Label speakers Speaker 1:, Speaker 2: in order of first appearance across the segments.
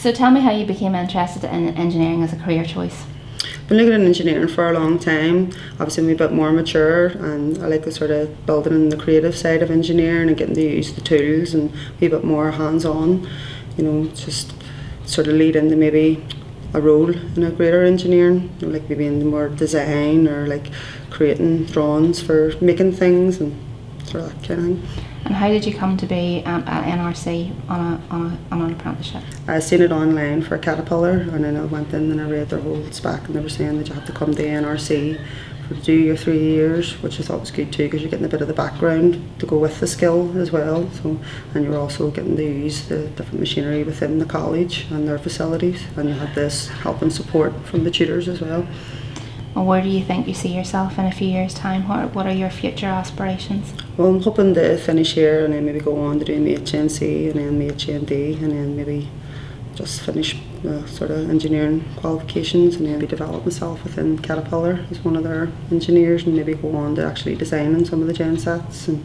Speaker 1: So tell me how you became interested in engineering as a career choice.
Speaker 2: been looking at engineering for a long time. Obviously, I'm a bit more mature, and I like the sort of building in the creative side of engineering and getting to use the tools and be a bit more hands on. You know, just sort of lead into maybe a role in a greater engineering, you know, like maybe in more design or like creating drawings for making things and sort of that kind of thing.
Speaker 1: And how did you come to be um, at NRC on, a, on, a, on an apprenticeship?
Speaker 2: I seen it online for Caterpillar, and then I went in and I read their whole spec, and they were saying that you have to come to NRC for to do your three years, which I thought was good too, because you're getting a bit of the background to go with the skill as well. So, and you're also getting to use the different machinery within the college and their facilities, and you have this help and support from the tutors as well.
Speaker 1: Well, where do you think you see yourself in a few years' time? What, what are your future aspirations?
Speaker 2: Well, I'm hoping to finish here and then maybe go on to do my HNC and then my HND and then maybe just finish uh, sort of engineering qualifications and maybe develop myself within Caterpillar as one of their engineers and maybe go on to actually designing some of the gen sets and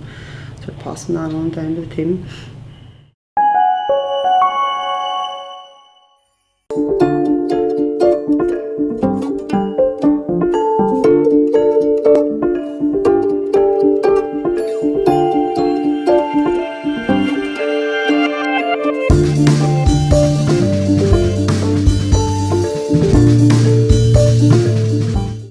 Speaker 2: sort of passing that on down to the team.